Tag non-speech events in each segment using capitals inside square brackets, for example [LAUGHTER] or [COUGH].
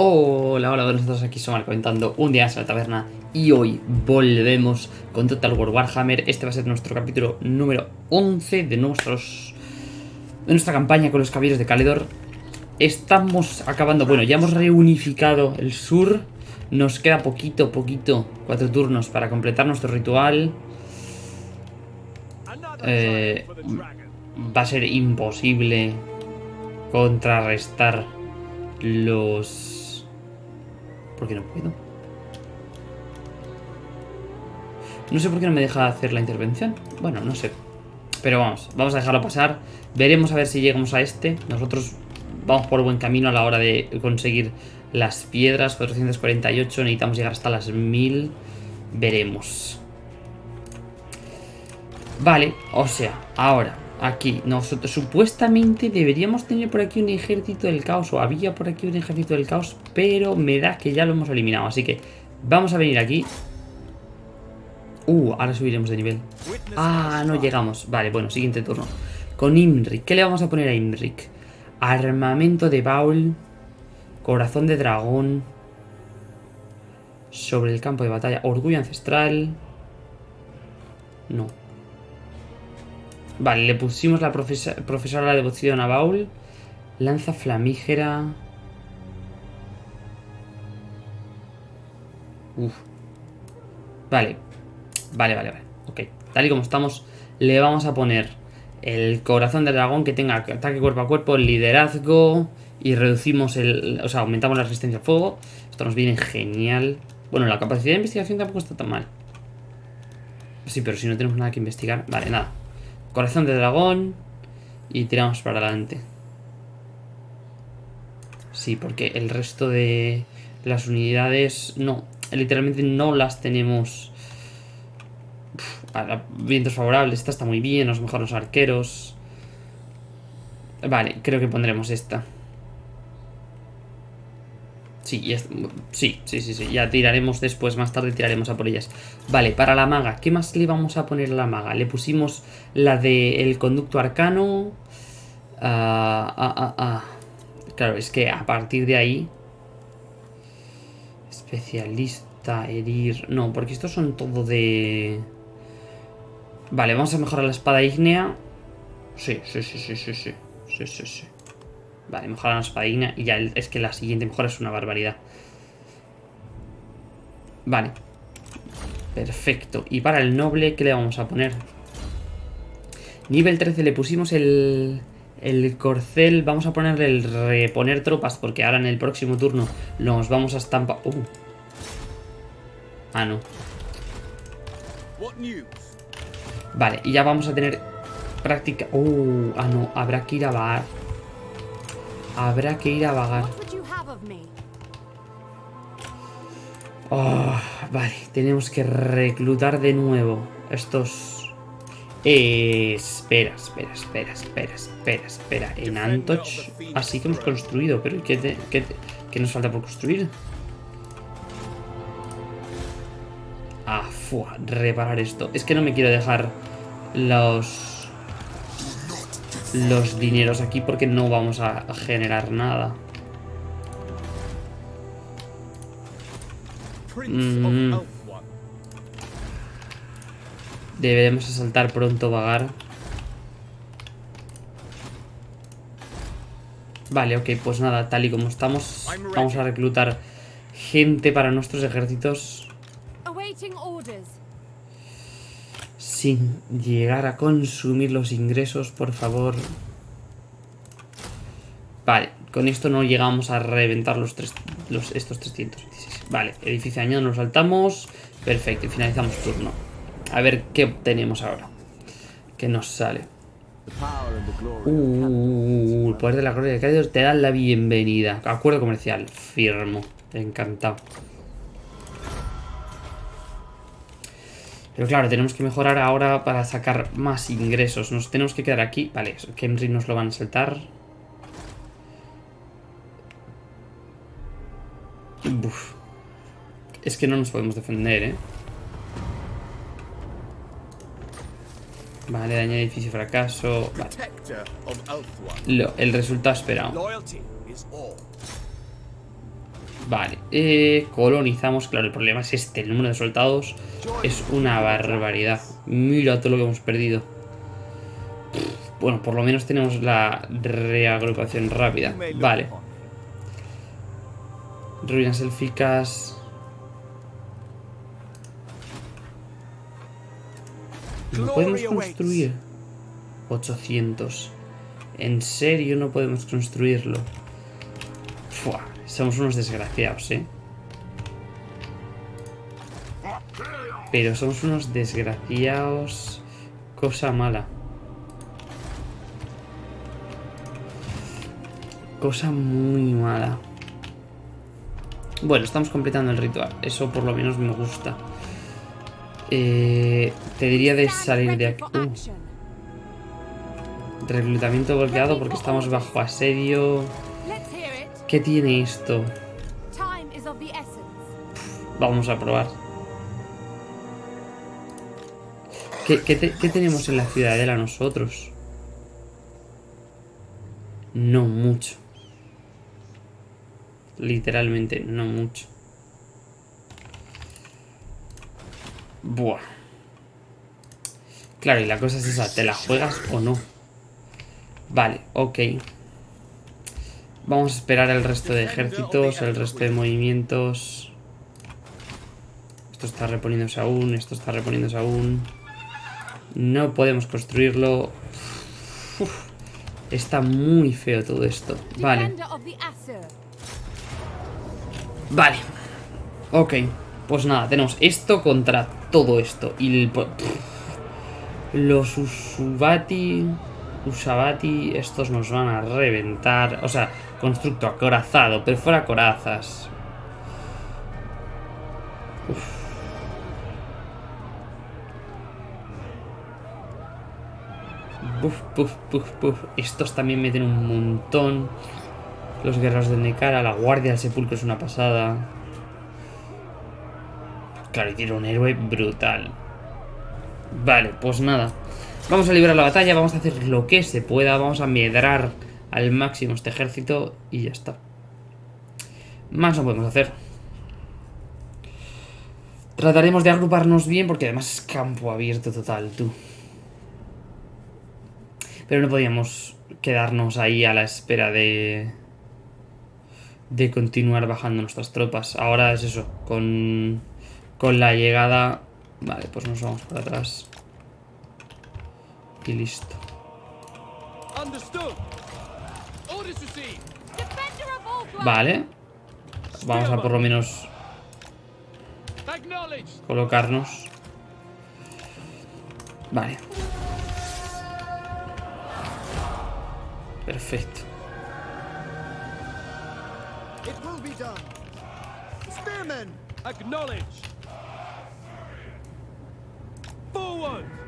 Hola, hola, buenos días, aquí Somar comentando un día en la taberna y hoy volvemos con Total War Warhammer. Este va a ser nuestro capítulo número 11 de, nuestros, de nuestra campaña con los caballeros de Caledor. Estamos acabando, bueno, ya hemos reunificado el sur. Nos queda poquito, poquito, cuatro turnos para completar nuestro ritual. Eh, va a ser imposible contrarrestar los ¿Por qué no puedo? No sé por qué no me deja hacer la intervención. Bueno, no sé. Pero vamos, vamos a dejarlo pasar. Veremos a ver si llegamos a este. Nosotros vamos por buen camino a la hora de conseguir las piedras. 448, necesitamos llegar hasta las 1000. Veremos. Vale, o sea, ahora Aquí, nosotros supuestamente deberíamos tener por aquí un ejército del caos O había por aquí un ejército del caos Pero me da que ya lo hemos eliminado Así que vamos a venir aquí. Uh, ahora subiremos de nivel. Ah, no llegamos. Vale, bueno, siguiente turno. Con Imrik, ¿qué le vamos a poner a Imrik? Armamento de Baul Corazón de dragón Sobre el campo de batalla Orgullo ancestral. No Vale, le pusimos la profesora la devoción a Baul. Lanza flamígera. Uf. Vale. Vale, vale, vale. Ok. Tal y como estamos, le vamos a poner el corazón del dragón que tenga ataque cuerpo a cuerpo, liderazgo y reducimos el... O sea, aumentamos la resistencia a fuego. Esto nos viene genial. Bueno, la capacidad de investigación tampoco está tan mal. Sí, pero si no tenemos nada que investigar... Vale, nada. Corazón de dragón. Y tiramos para adelante. Sí, porque el resto de las unidades... No, literalmente no las tenemos... vientos favorables. Esta está muy bien, nos mejoran los arqueros. Vale, creo que pondremos esta. Sí, sí, sí, sí, ya tiraremos después, más tarde tiraremos a por ellas. Vale, para la maga, ¿qué más le vamos a poner a la maga? Le pusimos la del conducto arcano. Ah, ah, ah, ah, Claro, es que a partir de ahí... Especialista, herir... No, porque estos son todo de... Vale, vamos a mejorar la espada ígnea. Sí, sí, sí, sí, sí. Sí, sí, sí. Vale, mejora la espadina y ya es que la siguiente mejora es una barbaridad. Vale. Perfecto. Y para el noble, ¿qué le vamos a poner? Nivel 13 le pusimos el, el corcel. Vamos a ponerle el reponer tropas porque ahora en el próximo turno nos vamos a estampar... Uh. Ah, no. Vale, y ya vamos a tener práctica... Uh, ah, no, habrá que ir a bar. Habrá que ir a vagar. Oh, vale, tenemos que reclutar de nuevo estos... Eh, espera, espera, espera, espera, espera, espera. En Antoch así que hemos construido, pero ¿qué, qué, nos falta por construir? Ah, fua, reparar esto. Es que no me quiero dejar los los dineros aquí porque no vamos a generar nada. Mm. Deberemos asaltar pronto vagar. Vale, ok, pues nada, tal y como estamos, vamos a reclutar gente para nuestros ejércitos sin llegar a consumir los ingresos, por favor. Vale, con esto no llegamos a reventar los, tres, los estos 316. Vale, edificio añadido nos saltamos. Perfecto, y finalizamos turno. A ver qué obtenemos ahora. ¿Qué nos sale? Uh, el poder de la gloria de Cádiz te da la bienvenida. Acuerdo comercial, firmo. Encantado. Pero claro, tenemos que mejorar ahora para sacar más ingresos. Nos tenemos que quedar aquí. Vale, Kemri nos lo van a saltar. Es que no nos podemos defender, ¿eh? Vale, daño edificio fracaso. Vale. el resultado esperado. Vale, eh, colonizamos. Claro, el problema es este. El número de soldados es una barbaridad. Mira todo lo que hemos perdido. Bueno, por lo menos tenemos la reagrupación rápida. Vale. Ruinas élficas. No podemos construir. 800. En serio no podemos construirlo. Fua, somos unos desgraciados, ¿eh? Pero somos unos desgraciados. Cosa mala. Cosa muy mala. Bueno, estamos completando el ritual. Eso por lo menos me gusta. Eh, te diría de salir de aquí. Uh. Reclutamiento bloqueado porque estamos bajo asedio. ¿Qué tiene esto? Vamos a probar. ¿Qué, qué tenemos en la ciudadela nosotros? No mucho. Literalmente, no mucho. Buah. Claro, y la cosa es esa, ¿te la juegas o no? Vale, ok. Vamos a esperar el resto de ejércitos, el resto de movimientos. Esto está reponiéndose aún, esto está reponiéndose aún. No podemos construirlo. está muy feo todo esto. Vale. Vale. Ok. Pues nada, tenemos esto contra todo esto. Y el, los Usubati... Usabati, estos nos van a reventar. O sea, constructo acorazado, pero fuera corazas. Estos también meten un montón. Los guerreros de Nekara, la guardia del sepulcro es una pasada. Claro, y tiene un héroe brutal. Vale, pues nada. Vamos a librar la batalla, vamos a hacer lo que se pueda, vamos a medrar al máximo este ejército y ya está. Más no podemos hacer. Trataremos de agruparnos bien porque además es campo abierto total, tú. Pero no podíamos quedarnos ahí a la espera de... De continuar bajando nuestras tropas. Ahora es eso, con, con la llegada... Vale, pues nos vamos para atrás. Y listo. Vale. Vamos a por lo menos colocarnos. Vale. Perfecto. Forward.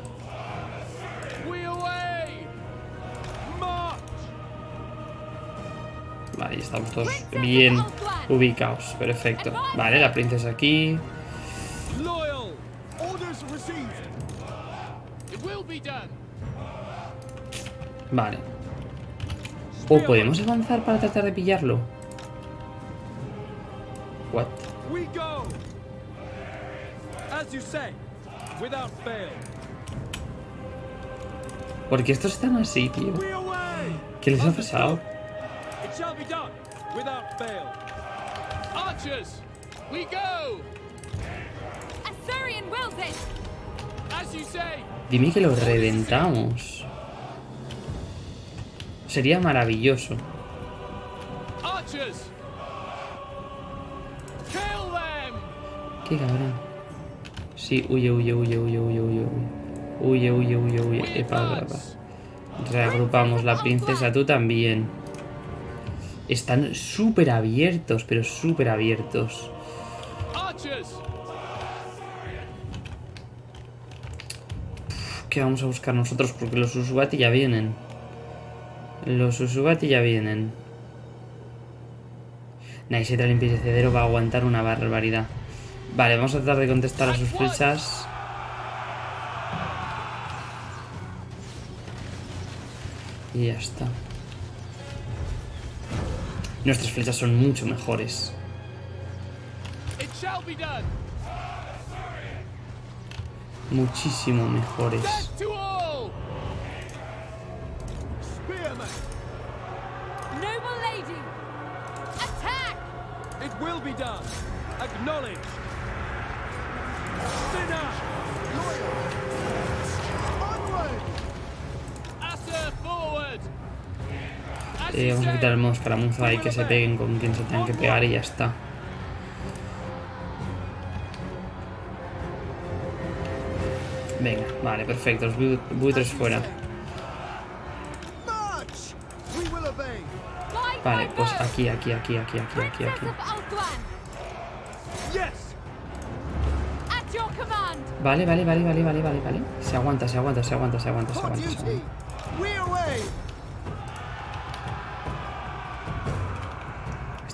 estamos todos bien ubicados. Perfecto. Vale, la princesa aquí. Vale. ¿O podemos avanzar para tratar de pillarlo? What? Porque estos están así, tío. ¿Qué les ha pasado? Dime que lo reventamos. Sería maravilloso. Qué cabrón. Sí, huye, huye, huye, huye, huye, huye. Huye, huye, huye, huye. Epa, epa. Reagrupamos la princesa, tú también. Están súper abiertos, pero súper abiertos. ¿Qué vamos a buscar nosotros? Porque los Usubati ya vienen. Los Usubati ya vienen. Naisetra el Cedero va a aguantar una barbaridad. Vale, vamos a tratar de contestar a sus flechas. Y ya está. Nuestras flechas son mucho mejores. It shall be done. Muchísimo mejores. Death to all. Spearman! Noble lady! Attack! It will be done. Acknowledge. Dinner! Onward! Asa forward. As Eh, vamos a quitar el modo escaramuza y que se peguen con quien se tengan que pegar y ya está. Venga, vale, perfecto. Los bu- buitres fuera. Vale, pues aquí, aquí, aquí, aquí, aquí, aquí, aquí. Vale, vale, vale, vale, vale, vale, vale. Se aguanta, se aguanta, se aguanta, se aguanta, se aguanta.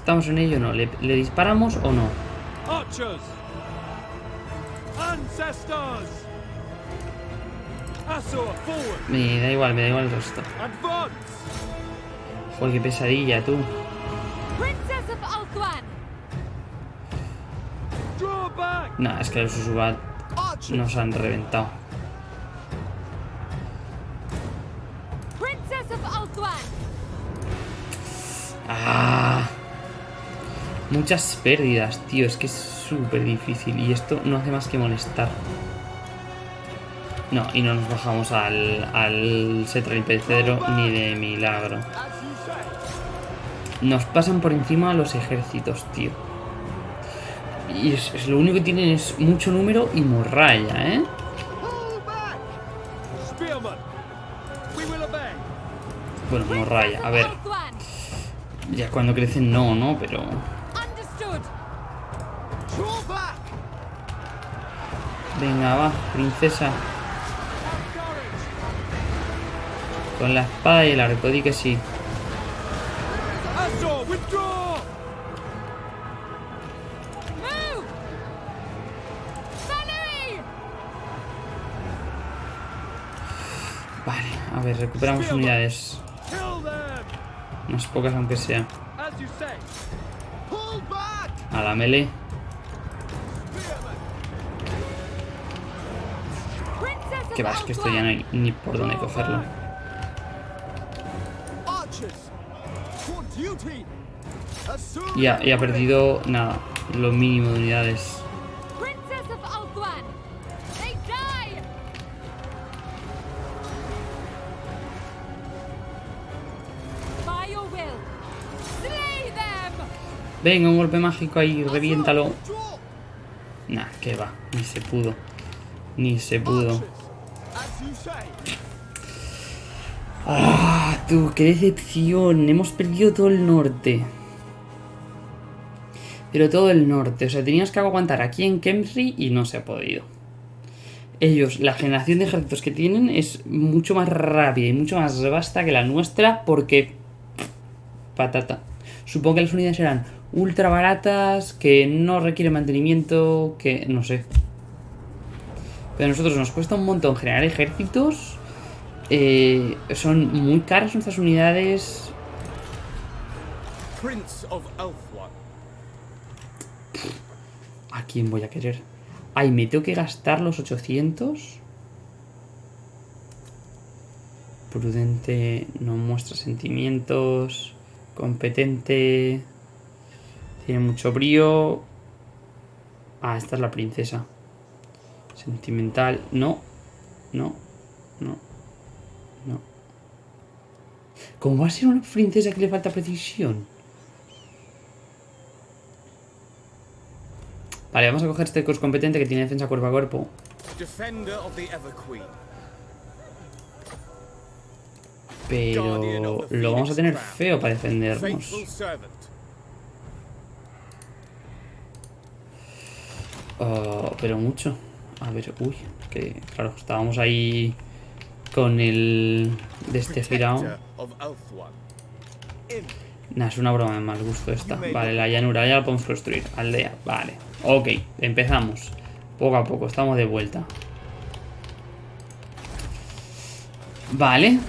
¿Estamos en ello o no? ¿Le, le disparamos o no? Me da igual, me da igual el resto. Advance. Joder, qué pesadilla, tú. Nah, es que los Usubat nos han reventado. ¡Ah! Muchas pérdidas, tío. Es que es súper difícil. Y esto no hace más que molestar. No, y no nos bajamos al, al Cetra Impedicedero ni de milagro. Nos pasan por encima los ejércitos, tío. Y es, lo único que tienen es mucho número y morralla, ¿eh? Bueno, morralla. A ver, ya cuando crecen no, ¿no? Pero... Venga, va, princesa. Con la espada y el arco, di que sí. Vale, a ver, recuperamos unidades. Unas pocas aunque sea. A la melee. Que of va, es que esto ya no hay ni por dónde cogerlo. Soon Y ha, perdido, nada, lo mínimo de unidades. Venga, un golpe mágico ahí, reviéntalo. Nah, que va, ni se pudo. Ni se pudo. Ah, tú, qué decepción. Hemos perdido todo el norte. Pero todo el norte. O sea, teníamos que aguantar aquí en Kemsri y no se ha podido. Ellos, la generación de ejércitos que tienen es mucho más rápida y mucho más vasta que la nuestra porque... Patata. Supongo que las unidades eran ultra baratas, que no requieren mantenimiento, que no sé. Pero a nosotros nos cuesta un montón generar ejércitos. Eh, son muy caras nuestras unidades. Prince of Elfwan. ¿A quién voy a querer? Ay, me tengo que gastar los 800. Prudente, no muestra sentimientos. Competente. Tiene mucho brío. Ah, esta es la princesa. Sentimental. No. No. No. No. ¿Cómo va a ser una princesa que le falta precisión? Vale, vamos a coger este cos competente que tiene defensa cuerpo a cuerpo. Pero lo vamos a tener feo para defendernos. Oh, pero mucho. A ver, uy, que claro, estábamos ahí con el... De este girado. Nah, es una broma de mal gusto esta. Vale, la llanura ya la podemos construir. Aldea, vale. Ok, empezamos. Poco a poco, estamos de vuelta. Vale.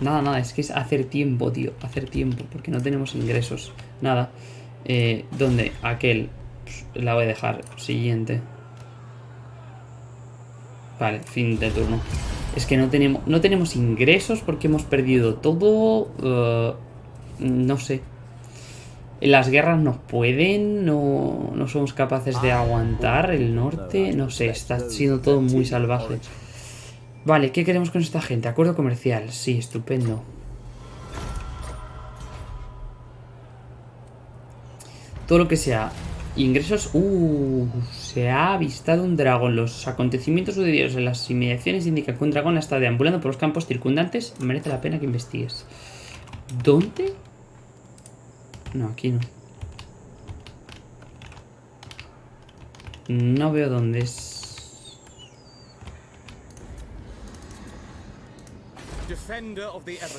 Nada, nada, es que es hacer tiempo, tío. Hacer tiempo, porque no tenemos ingresos. Nada. Eh, ¿Dónde? Aquel. La voy a dejar. Siguiente. Vale, fin de turno. Es que no tenemos, no tenemos ingresos porque hemos perdido todo. eh, no sé. Las guerras nos pueden, no, no somos capaces de aguantar el norte. No sé, está siendo todo muy salvaje. Vale, ¿qué queremos con esta gente? Acuerdo comercial, sí, estupendo. Todo lo que sea ingresos... Uh, se ha avistado un dragón. Los acontecimientos sucedidos en las inmediaciones indican que un dragón está deambulando por los campos circundantes. Merece la pena que investigues. ¿Dónde? No, aquí no. No veo dónde es.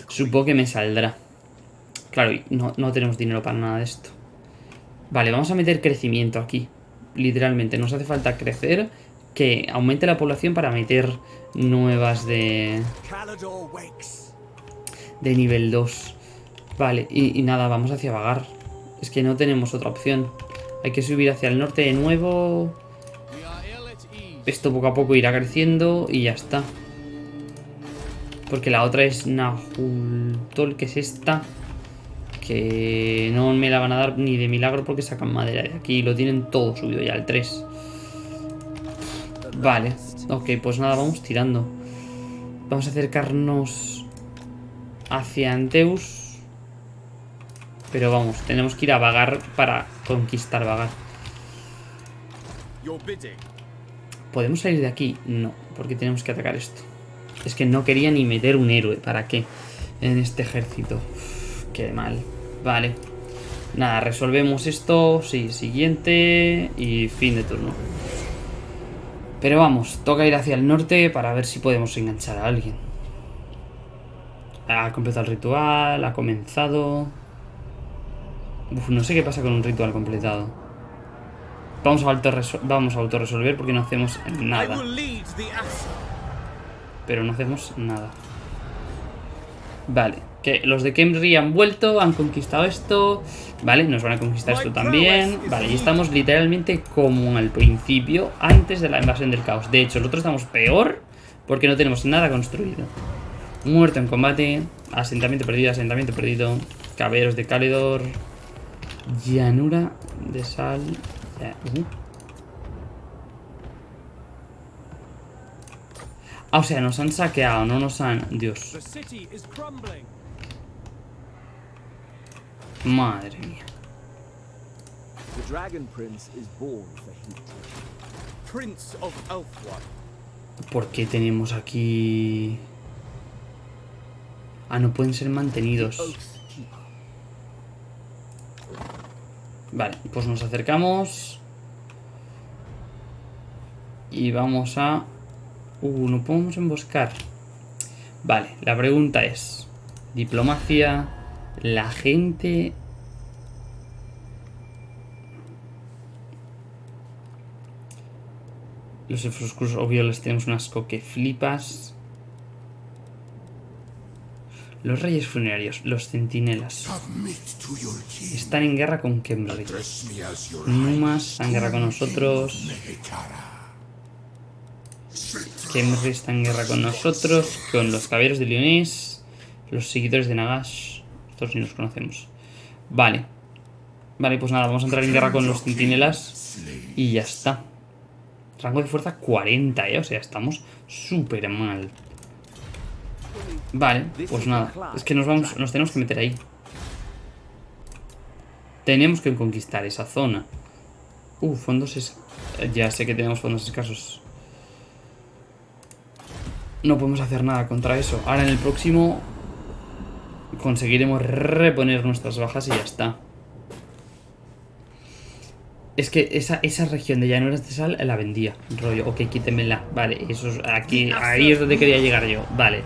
Supongo que me saldrá. Claro, no, no tenemos dinero para nada de esto. Vale, vamos a meter crecimiento aquí. Literalmente, nos hace falta crecer. Que aumente la población para meter nuevas de, de nivel 2. Vale, y, y nada, vamos hacia Vagar. Es que no tenemos otra opción. Hay que subir hacia el norte de nuevo. Esto poco a poco irá creciendo y ya está. Porque la otra es Nahultol, que es esta. Que no me la van a dar ni de milagro porque sacan madera de aquí. Lo tienen todo subido ya, el 3. Vale. Ok, pues nada, vamos tirando. Vamos a acercarnos hacia Anteus. Pero vamos, tenemos que ir a Vagar para conquistar Vagar. ¿Podemos salir de aquí? No, porque tenemos que atacar esto. Es que no quería ni meter un héroe. ¿Para qué? En este ejército. Uf, qué mal. Vale. Nada, resolvemos esto. Sí, siguiente. Y fin de turno. Pero vamos, toca ir hacia el norte para ver si podemos enganchar a alguien. Ha completado el ritual, ha comenzado. Uf, no sé qué pasa con un ritual completado. Vamos a, vamos a autorresolver porque no hacemos nada. Pero no hacemos nada. Vale, que los de Kemri han vuelto, han conquistado esto. Vale, nos van a conquistar esto también. Vale, y estamos literalmente como al principio, antes de la invasión del caos. De hecho, nosotros estamos peor porque no tenemos nada construido. Muerto en combate, asentamiento perdido, asentamiento perdido. Caballeros de Calidor. Llanura de sal. uh. Ah, o sea, nos han saqueado, no nos han... Dios. The city is crumbling. Madre mía. The Dragon Prince is born for heat. Prince of. ¿Por qué tenemos aquí...? Ah, no pueden ser mantenidos. Vale, pues nos acercamos. Y vamos a... Uh, no podemos emboscar. Vale, la pregunta es... Diplomacia... La gente... Los elfos oscuros, obvio, les tenemos un asco que flipas. Los reyes funerarios, los centinelas. Están en guerra con Kemri. Numas está en guerra con nosotros. Kemri está en guerra con nosotros. Con los caballeros de Leonés. Los seguidores de Nagash. Ni los conocemos. Vale. Vale, pues nada, vamos a entrar en guerra con los centinelas. Y ya está. Rango de fuerza 40, ¿eh? O sea, estamos súper mal. Vale, pues nada. Es que nos vamos, nos tenemos que meter ahí. Tenemos que conquistar esa zona. Uh, fondos es... Ya sé que tenemos fondos escasos. No podemos hacer nada contra eso. Ahora en el próximo conseguiremos reponer nuestras bajas y ya está. Es que esa, esa región de llanuras de sal la vendía. Rollo, ok, quítemela. Vale, eso es aquí. Ahí es donde quería llegar yo. Vale.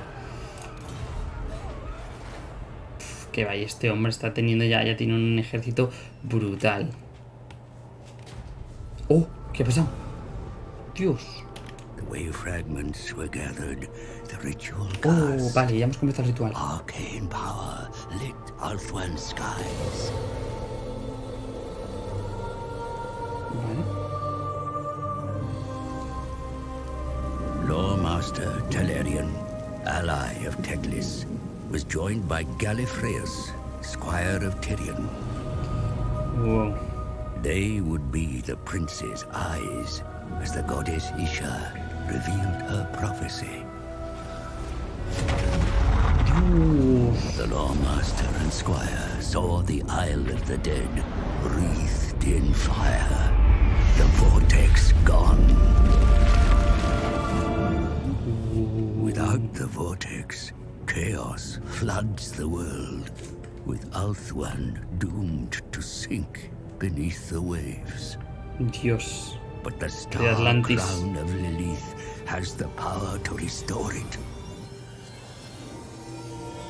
Uf, que vaya, este hombre está teniendo ya, ya tiene un ejército brutal. Oh, ¿qué ha pasado? Dios. The way fragments were gathered, Oh, vale, ya hemos comenzado el ritual. arcane power lit Althwan's skies. Vale. Lawmaster Telerian, ally of Teglis, was joined by Gallifreus, squire of Tyrion. Wow. They would be the prince's eyes as the goddess Isha revealed her prophecy. The Lawmaster and Squire saw the Isle of the Dead wreathed in fire, the vortex gone. Without the vortex, chaos floods the world, with Althwan doomed to sink beneath the waves. Dios. But the star Atlantis. crown of Lilith has the power to restore it.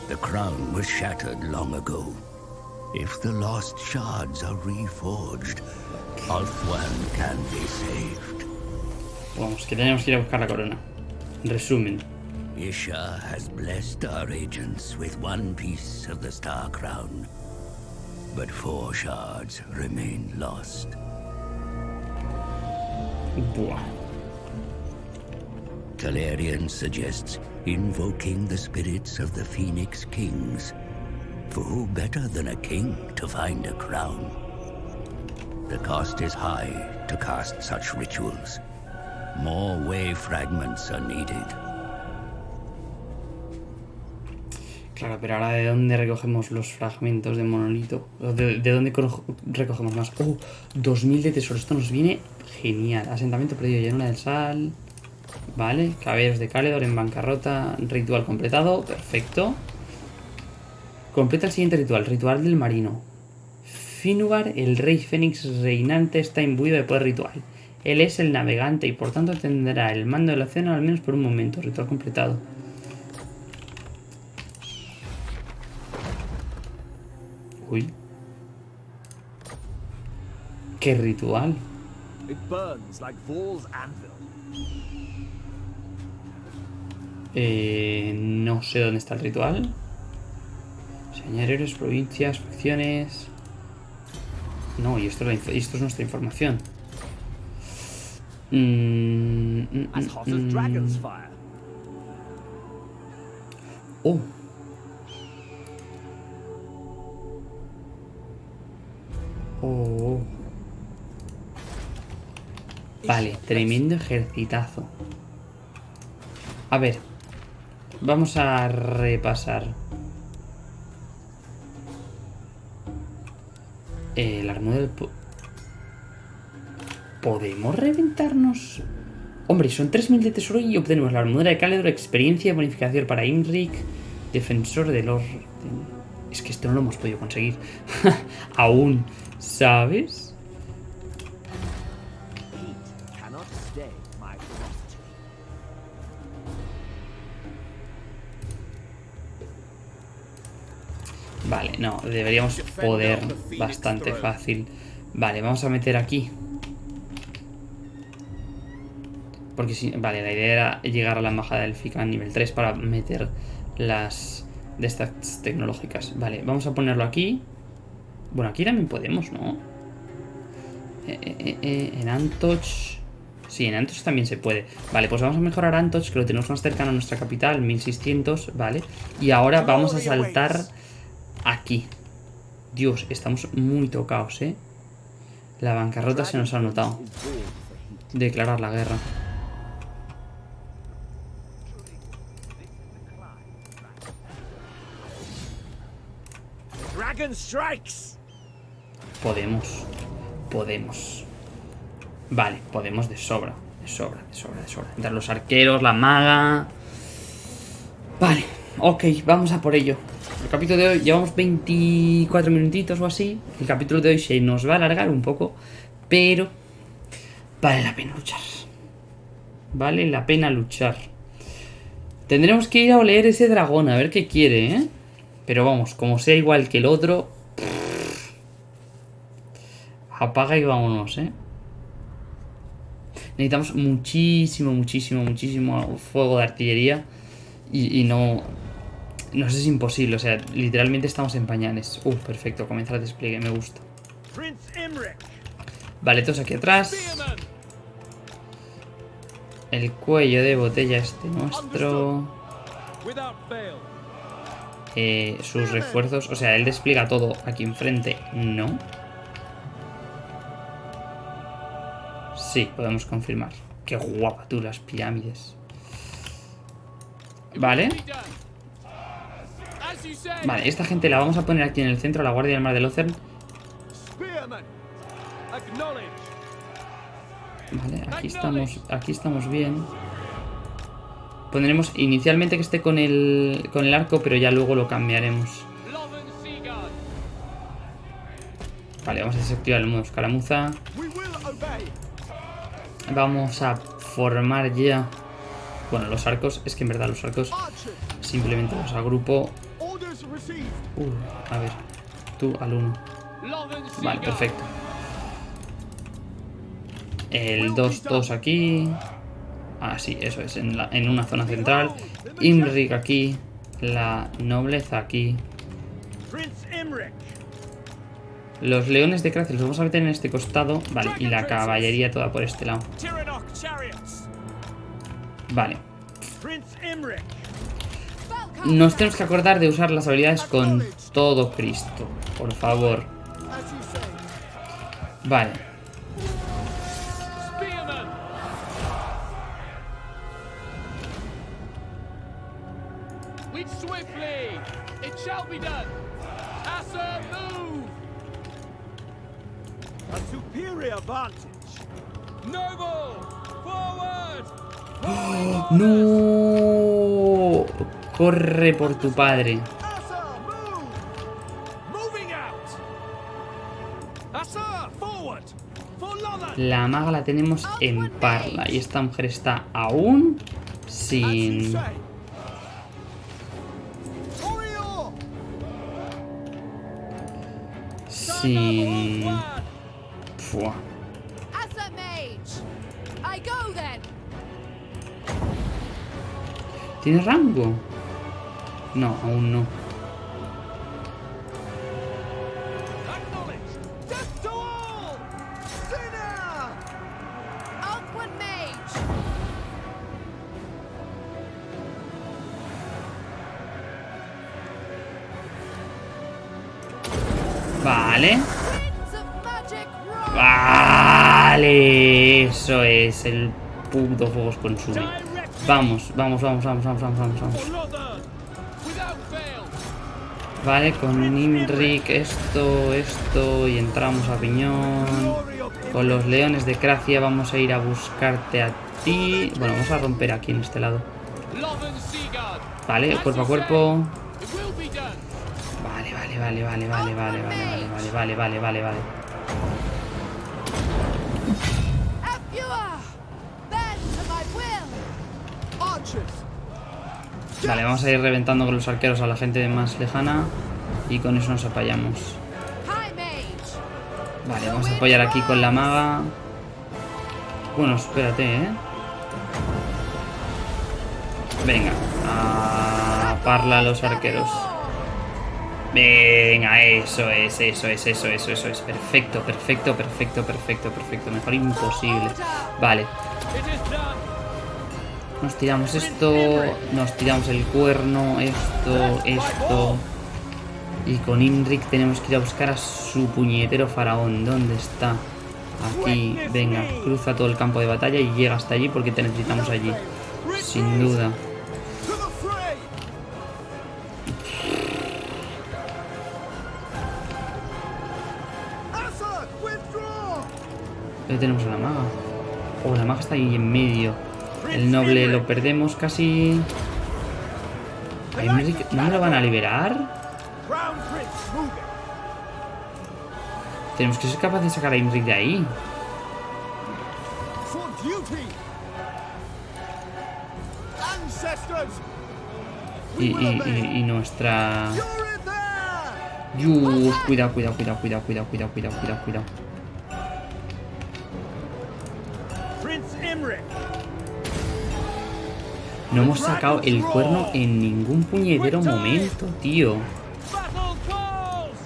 The crown was shattered long ago. If the lost shards are reforged, Althwan can be saved. Vamos, que tenemos que ir a buscar la corona. Resumen. Isha has blessed our agents with one piece of the star crown. But four shards remain lost. Buah. Talarian suggests invoking the spirits of the Phoenix Kings. For who better than a king to find a crown? The cost is high to cast such rituals. More way fragments are needed. Claro, pero ahora ¿de dónde recogemos los fragmentos de monolito? ¿O ¿De, de dónde recogemos más? ¡Oh! 2000 de tesoro. Esto nos viene genial. Asentamiento perdido, llanura del sal. Vale. Caballeros de Caledor en bancarrota. Ritual completado. Perfecto. Completa el siguiente ritual. Ritual del marino. Finubar, el rey fénix reinante, está imbuido de poder ritual. Él es el navegante y por tanto tendrá el mando del océano al menos por un momento. Ritual completado. Uy. ¿Qué ritual? Eh, no sé dónde está el ritual. Señores, provincias, facciones. No, y esto es, esto es nuestra información. Mm, mm, As mm, hot as dragon's mm. fire. Oh. Oh. Vale, tremendo ejercitazo. A ver. Vamos a repasar. Eh, El arma del... po- ¿Podemos reventarnos? Hombre, son 3.000 de tesoro y obtenemos la armadura de Caledor, experiencia y bonificación para Imric, defensor del orden. Es que esto no lo hemos podido conseguir. [LAUGHS] Aún, ¿sabes? My. Vale, no, deberíamos poder bastante fácil. Vale, vamos a meter aquí. Porque si... Vale, la idea era llegar a la embajada del FICA a nivel 3 para meter las de estas tecnológicas. Vale, vamos a ponerlo aquí. Bueno, aquí también podemos, ¿no? Eh, eh, eh, en Antoch... Sí, en Antoch también se puede. Vale, pues vamos a mejorar Antoch, que lo tenemos más cercano a nuestra capital, 1600, ¿vale? Y ahora vamos a saltar aquí. Dios, estamos muy tocados, ¿eh? La bancarrota se nos ha notado. Declarar la guerra. Dragon strikes! Podemos. Podemos. Vale, podemos de sobra. De sobra, de sobra, de sobra. Entre los arqueros, la maga. Vale, ok, vamos a por ello. El capítulo de hoy, llevamos 24 minutitos o así. El capítulo de hoy se nos va a alargar un poco. Pero vale la pena luchar. Vale la pena luchar. Tendremos que ir a oler ese dragón, a ver qué quiere, ¿eh? Pero vamos, como sea igual que el otro... Apaga y vámonos, ¿eh? Necesitamos muchísimo, muchísimo, muchísimo fuego de artillería. Y, y no... No sé, es imposible. O sea, literalmente estamos en pañales. Uh, perfecto. Comenzar el despliegue. Me gusta. Vale, todos aquí atrás. El cuello de botella este nuestro. Eh, sus refuerzos. O sea, él despliega todo aquí enfrente. No. Sí, podemos confirmar. Qué guapa tú las pirámides. Vale. Vale, esta gente la vamos a poner aquí en el centro, la Guardia del Mar de. Acknowledge. Vale, aquí estamos, aquí estamos bien. Pondremos inicialmente que esté con el, con el arco, pero ya luego lo cambiaremos. Vale, vamos a desactivar el modo escaramuza. Vamos a formar ya... Bueno, los arcos, es que en verdad los arcos simplemente los agrupo... Uh, a ver, tú al uno. Lothern Seaguard. Vale, perfecto. El 2-2 aquí. Ah, sí, eso es, en, la- en una zona central. Imrik aquí. La nobleza aquí. Los leones de Kracia los vamos a meter en este costado. Vale, y la caballería toda por este lado. Vale. Nos tenemos que acordar de usar las habilidades con todo Cristo. Por favor. Vale. Swiftly. It shall be done. Move. A superior vantage. Noble. Forward. [GASPS] ¡No! Corre por tu padre. La maga la tenemos en parla. Y esta mujer está aún sin... Sin... vor. Tiene rango? No, aún no. Vale. Vale. Eso es el puto fuego consume. Vamos, vamos, vamos, vamos, vamos, vamos, vamos, vamos. Vale, con Nimrik esto, esto y entramos a piñón. Con los leones de Cracia vamos a ir a buscarte a ti. Bueno, vamos a romper aquí en este lado. Vale, cuerpo a cuerpo. done. Vale, vale, vale, vale, vale, vale, vale, vale, vale, vale, vale, vale. Apua. Bend to my will. Archers. Vale, vamos a ir reventando con los arqueros a la gente más lejana. Y con eso nos apoyamos. Vale, vamos a apoyar aquí con la maga. Bueno, espérate, ¿eh? Venga, a parla a los arqueros. Venga, eso es, eso es, eso es, eso es. Perfecto, perfecto, perfecto, perfecto, perfecto. Mejor imposible. Vale. Nos tiramos esto, nos tiramos el cuerno, esto, esto. Y con Imrik tenemos que ir a buscar a su puñetero faraón. ¿Dónde está? Aquí, venga, cruza todo el campo de batalla y llega hasta allí porque te necesitamos allí. Sin duda. Ahí tenemos a la maga. Oh, la maga está ahí en medio. El noble lo perdemos casi. ¿A Imrik no me lo van a liberar? Tenemos que ser capaces de sacar a Imrik de ahí. Y, y- y- nuestra... Yus, cuidado, cuidado, cuidado, cuidado, cuidado, cuidado, cuidado, cuidado, cuidado. No hemos sacado el cuerno en ningún puñetero momento, tío.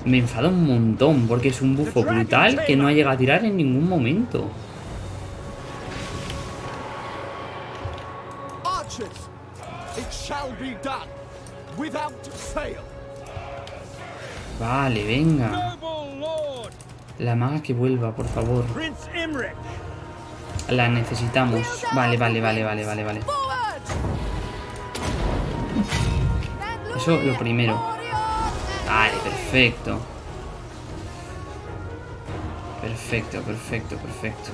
Me enfada un montón porque es un bufo brutal que no ha llegado a tirar en ningún momento. Vale, venga. La maga que vuelva, por favor. La necesitamos. Vale, vale, vale, vale, vale, vale. Eso lo primero. Vale, perfecto. Perfecto, perfecto, perfecto.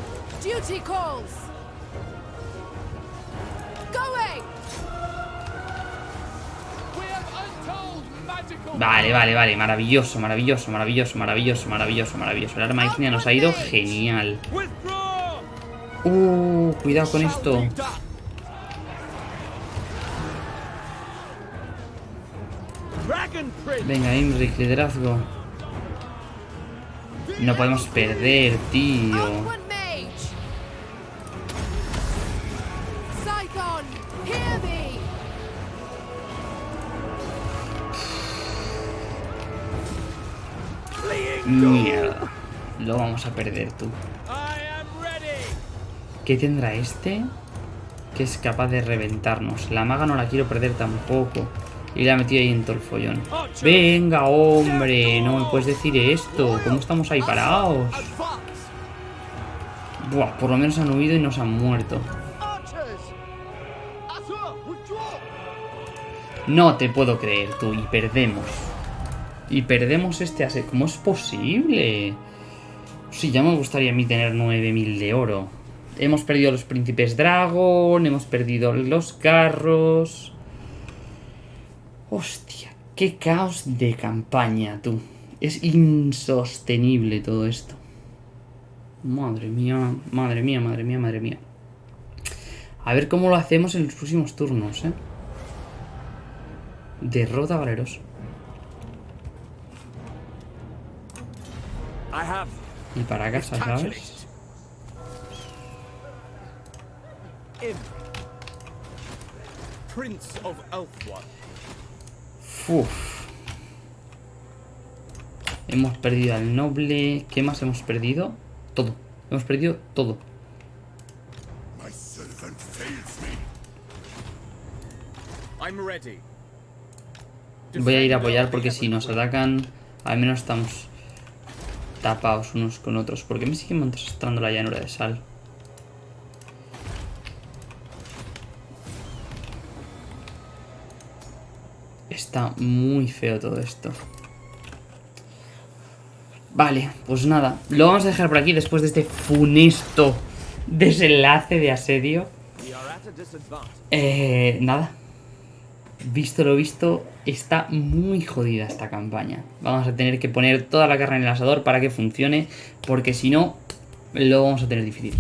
Vale, vale, vale. Maravilloso, maravilloso, maravilloso, maravilloso, maravilloso, maravilloso. El arma ignia nos ha ido genial. Uh, cuidado con esto. Venga, Imric, liderazgo. No podemos perder, tío. Mierda. Lo vamos a perder, tú. ¿Qué tendrá este? Que es capaz de reventarnos. La maga no la quiero perder tampoco. Y la metido ahí en todo el follón. Venga, hombre. No me puedes decir esto. ¿Cómo estamos ahí parados? Buah, por lo menos han huido y nos han muerto. No te puedo creer, tú. Y perdemos. Y perdemos este ase. ¿Cómo es posible? Sí, ya me gustaría a mí tener 9000 de oro. Hemos perdido los príncipes Dragon, hemos perdido los carros. Hostia, qué caos de campaña, tú. Es insostenible todo esto. Madre mía, madre mía, madre mía, madre mía. A ver cómo lo hacemos en los próximos turnos, ¿eh? Derrota Valeros. Y para casa. ¿sabes? Prince of! Uf. Hemos perdido al noble. ¿Qué más hemos perdido? Todo. Hemos perdido todo. I'm ready. Voy a ir a apoyar porque si nos atacan, al menos estamos tapados unos con otros. ¿Por qué me sigue mostrando la llanura de sal? Está muy feo todo esto. Vale, pues nada. Lo vamos a dejar por aquí después de este funesto desenlace de asedio. Eh, nada. Visto lo visto, está muy jodida esta campaña. Vamos a tener que poner toda la carne en el asador para que funcione, porque si no, lo vamos a tener difícil.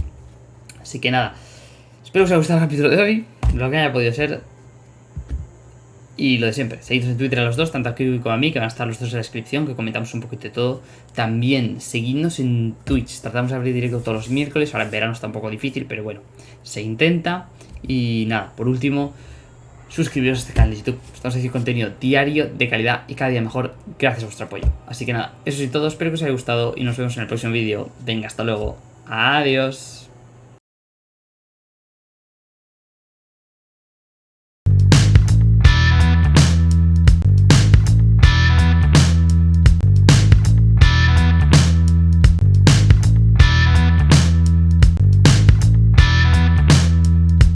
Así que nada. Espero que os haya gustado el capítulo de hoy, lo que haya podido ser. Y lo de siempre, seguidnos en Twitter a los dos, tanto a Kiwi como a mí, que van a estar los dos en la descripción, que comentamos un poquito de todo. También, seguidnos en Twitch, tratamos de abrir directo todos los miércoles, ahora en verano está un poco difícil, pero bueno, se intenta. Y nada, por último, suscribiros a este canal de YouTube. Estamos haciendo contenido diario, de calidad y cada día mejor, gracias a vuestro apoyo. Así que nada, eso es todo, espero que os haya gustado y nos vemos en el próximo vídeo. Venga, hasta luego. Adiós.